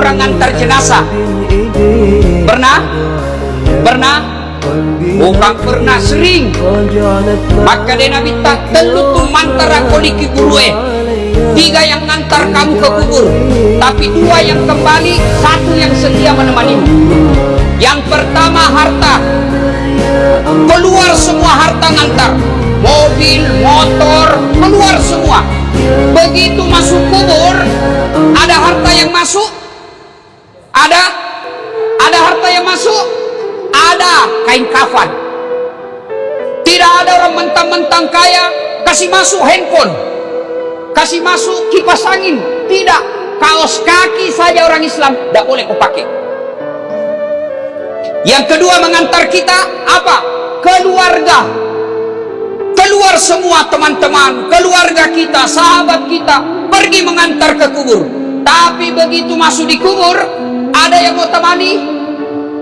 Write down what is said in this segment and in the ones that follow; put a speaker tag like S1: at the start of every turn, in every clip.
S1: orang ngantar jenazah. Pernah? Pernah? Bukan pernah sering. Maka dia nabi tak telu tu mantara koliki gurue tiga yang ngantar kamu ke kubur. Tapi dua yang kembali satu yang setia menemani. Yang pertama harta. Keluar semua harta ngantar. Mobil, motor, keluar semua. Begitu ada? Ada harta yang masuk? Ada kain kafan. Tidak ada orang mentang-mentang kaya kasih masuk handphone. Kasih masuk kipas angin. Tidak. Kaos kaki saja orang Islam tidak boleh kau pakai. Yang kedua mengantar kita apa? Keluarga. Keluar semua teman-teman. Keluarga kita sahabat kita pergi mengantar ke kubur. Tapi begitu masuk di kubur ada yang mau temani?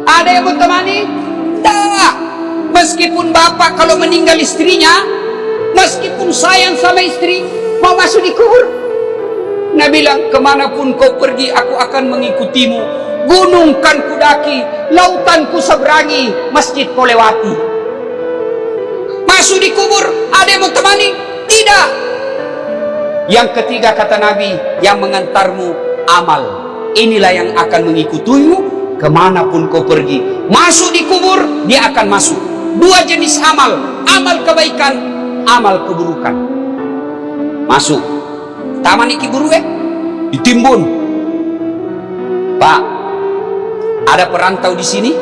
S1: Ada yang mau temani? Tak. Meskipun bapak kalau meninggal istrinya meskipun sayang sama istri mau masuk di kubur? Nabi bilang ke mana pun kau pergi aku akan mengikutimu. Gunung kan kudaki lautan ku seberangi masjid kau lewati. Masuk di kubur ada yang mau temani? Tidak. Yang ketiga kata Nabi yang mengantarmu amal inilah yang akan mengikutimu ke mana pun kau pergi masuk di kubur dia akan masuk dua jenis amal amal kebaikan amal keburukan masuk taman iki buru eh ditimbun pak ada perantau di sini?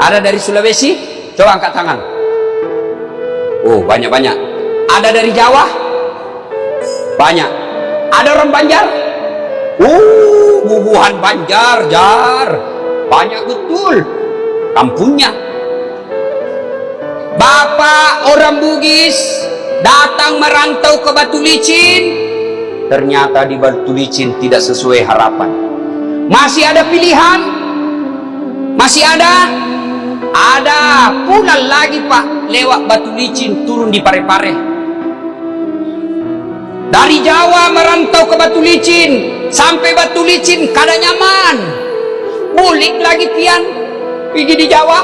S1: Ada dari Sulawesi? Coba angkat tangan. Oh, banyak-banyak. Ada dari Jawa? Banyak. Ada orang Banjar? Uh, bubuhan Banjar, jar. Banyak betul. Kampungnya. Bapak orang Bugis datang merantau ke Batu Licin. Ternyata di Batu Licin tidak sesuai harapan. Masih ada pilihan masih ada? Ada. Pulang lagi pak. Lewat batu licin turun di pare-pare. Dari Jawa merantau ke batu licin. Sampai batu licin kada nyaman. Bulik lagi pian. Pergi di Jawa.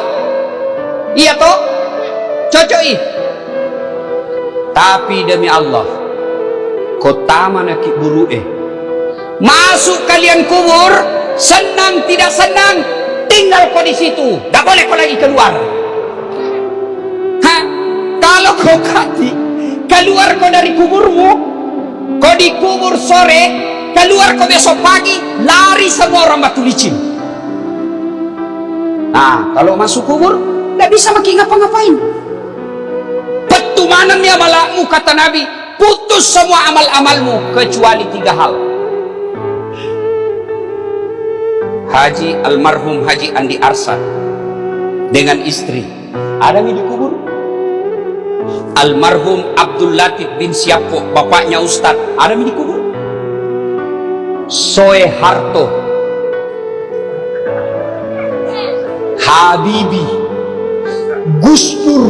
S1: Iya toh? Cocok Tapi demi Allah. Kota mana ki eh. Masuk kalian kubur. Senang tidak senang tinggal kau di situ tak boleh kau lagi keluar Hah? kalau kau kati keluar kau dari kuburmu kau dikubur sore keluar kau besok pagi lari semua orang batu licin. Nah kalau masuk kubur tidak bisa makin ngapa-ngapain. Petumanan ya malakmu kata Nabi? Putus semua amal-amalmu kecuali tiga hal. Haji almarhum Haji Andi Arsa dengan istri. Ada di kubur? Almarhum Abdul Latif bin Siapo bapaknya Ustad ada di kubur Soe Harto. Habibi. Gus Dur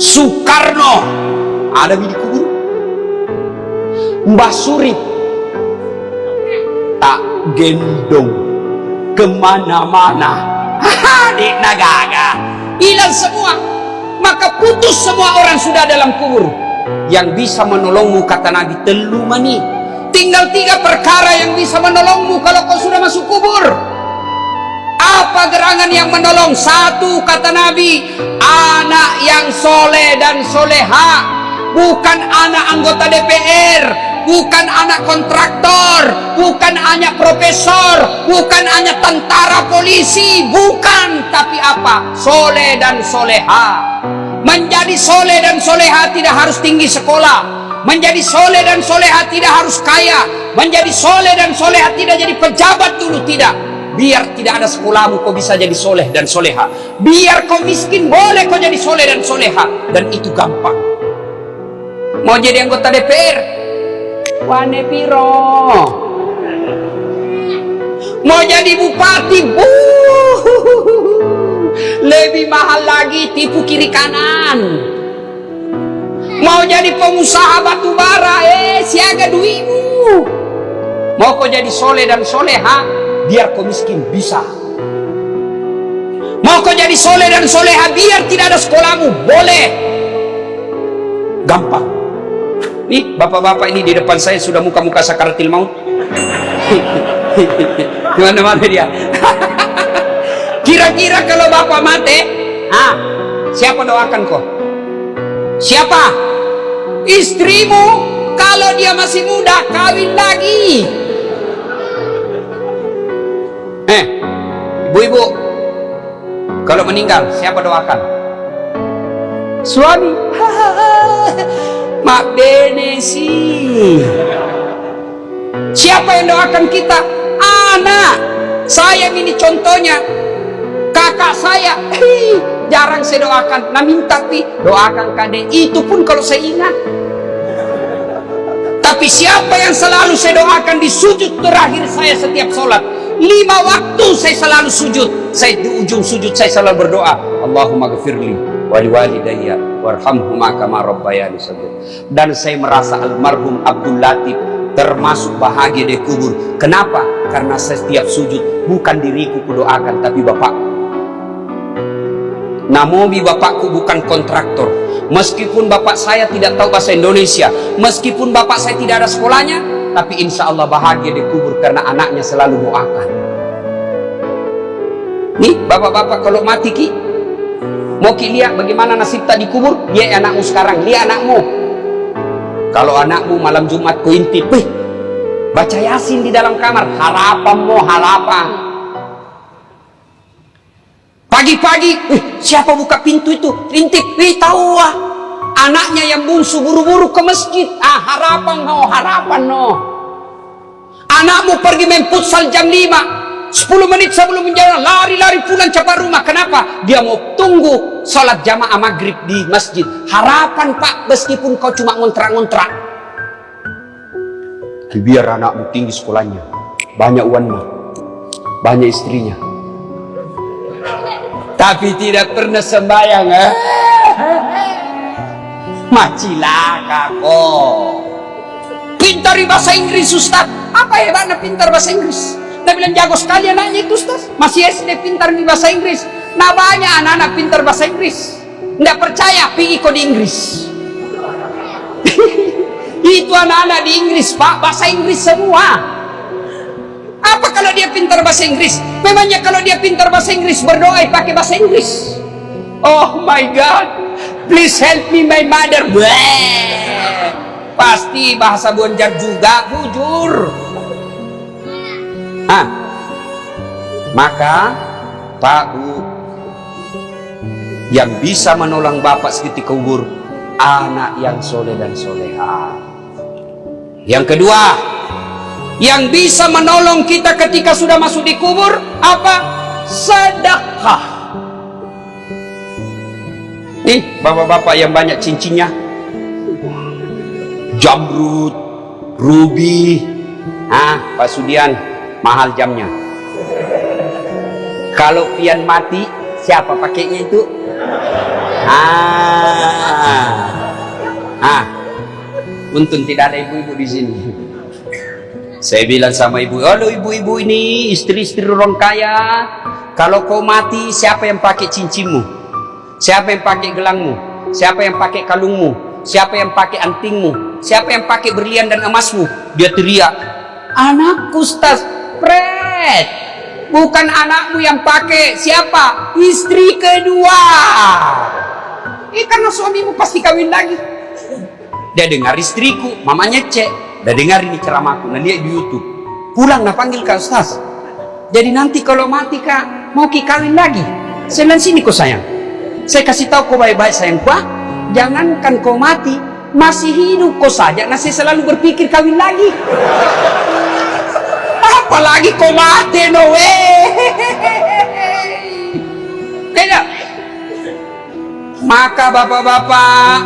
S1: Soekarno. Ada di kubur? Mbah Surip tak gendong. Ke mana-mana. Di nagaga. Hilang semua. Maka putus semua orang sudah dalam kubur. Yang bisa menolongmu kata Nabi telu mani tinggal tiga perkara yang bisa menolongmu kalau kau sudah masuk kubur apa gerangan yang menolong satu kata Nabi anak yang soleh dan soleha bukan anak anggota DPR bukan anak kontraktor, bukan anak profesor, bukan hanya tentara polisi, bukan, tapi apa? Soleh dan soleha. Menjadi soleh dan soleha tidak harus tinggi sekolah. Menjadi soleh dan soleha tidak harus kaya. Menjadi soleh dan soleha tidak jadi pejabat dulu, tidak. Biar tidak ada sekolahmu kau bisa jadi soleh dan soleha. Biar kau miskin boleh kau jadi soleh dan soleha. Dan itu gampang. Mau jadi anggota DPR wane piro mau jadi bupati bu lebih mahal lagi tipu kiri kanan mau jadi pengusaha batu bara eh siaga duimu mau kau jadi soleh dan soleha biar kau miskin bisa. Mau kau jadi soleh dan soleha biar tidak ada sekolahmu boleh. Gampang. Nih bapak-bapak ini di depan saya sudah muka-muka sakaratil maut. Gimana mana dia? Kira-kira kalau bapak mati ah siapa doakan kau siapa? Istrimu? Kalau dia masih muda kawin lagi. Eh ibu-ibu. Kalau meninggal siapa doakan? Suami. Mak bene sih siapa yang doakan kita? Anak. Saya ini contohnya. Kakak saya jarang saya doakan. Nah minta pi doakan kade. Itu pun kalau saya ingat. Tapi siapa yang selalu saya doakan di sujud terakhir saya setiap sholat lima waktu saya selalu sujud. Saya di ujung sujud saya selalu berdoa. Allahumma gafirli wali walidayya warhamhuma kama rabbayani dan saya merasa almarhum Abdul Latif termasuk bahagia di kubur. Kenapa? karena setiap sujud bukan diriku kudoakan tapi bapak namobi bapakku bukan kontraktor. Meskipun bapak saya tidak tahu bahasa Indonesia meskipun bapak saya tidak ada sekolahnya tapi insya Allah bahagia dikubur karena anaknya selalu doakan. Nih bapak-bapak kalau mati ki mau ki lihat bagaimana nasib tak dikubur? Dia anakmu sekarang lihat anakmu. Kalau anakmu malam Jumat ku intip Wih, baca yasin di dalam kamar harapan mau harapan pagi-pagi siapa buka pintu itu? Intip Wih, tahu ah. Anaknya yang bungsu buru-buru ke masjid. Ah harapan no harapan no anakmu pergi main futsal jam 5 10 menit sebelum menjalan lari-lari pulang cepat rumah. Kenapa? Dia mau tunggu sholat jamaah maghrib di masjid. Harapan pak meskipun kau cuma ngontrak-ngontrak. Biar anakmu tinggi sekolahnya. Banyak uangnya banyak istrinya tapi tidak pernah sembahyang eh? macilaka kok. Pintar di bahasa Inggris Ustaz. Apa hebatnya pintar bahasa Inggris? Nah bilang jago sekali anaknya itu Ustaz. Masih SD pintar di bahasa Inggris. Nah banyak anak-anak pintar bahasa Inggris. Nggak percaya pergi kok di Inggris. Itu anak-anak di Inggris Pak. Bahasa Inggris semua apa kalau dia pintar bahasa Inggris? Memangnya kalau dia pintar bahasa Inggris berdoa pakai bahasa Inggris? Oh my god. Please help me my mother. Bleh. pasti bahasa bonjar juga bujur ah maka Bu yang bisa menolong bapak seketika kubur anak yang soleh dan soleha. Yang kedua yang bisa menolong kita ketika sudah masuk di kubur apa sedekah Nih, bapak-bapak yang banyak cincinnya. Jamrut, ruby. Ah, Pak Sudian, mahal jamnya. Kalau pian mati, siapa pakainya itu? Ah. Ah. Untung tidak ada ibu-ibu di sini. Saya bilang sama ibu, halo ibu-ibu ini istri-istri orang kaya. Kalau kau mati, siapa yang pakai cincinmu? Siapa yang pakai gelangmu? Siapa yang pakai kalungmu? Siapa yang pakai antingmu? Siapa yang pakai berlian dan emasmu? Dia teriak, anakku Ustaz, pret. Bukan anakmu yang pakai, siapa? Istri kedua. Eh karena suamimu pasti kawin lagi. Dia dengar istriku, mamanya cek. Dia dengar ini ceramahku, lihat di Youtube. Pulang nah panggil kak Ustaz. Jadi nanti kalau mati kak, mau ki kawin lagi. Saya sini kok sayang. Saya kasih tahu kau baik-baik sayang. Kuah jangankan kau mati masih hidup kau saja. Nah saya selalu berpikir kawin lagi. Apalagi kau mati no tidak maka bapak-bapak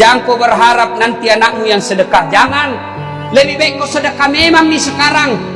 S1: jangan kau berharap nanti anakmu yang sedekah. Jangan lebih baik kau sedekah memang nih sekarang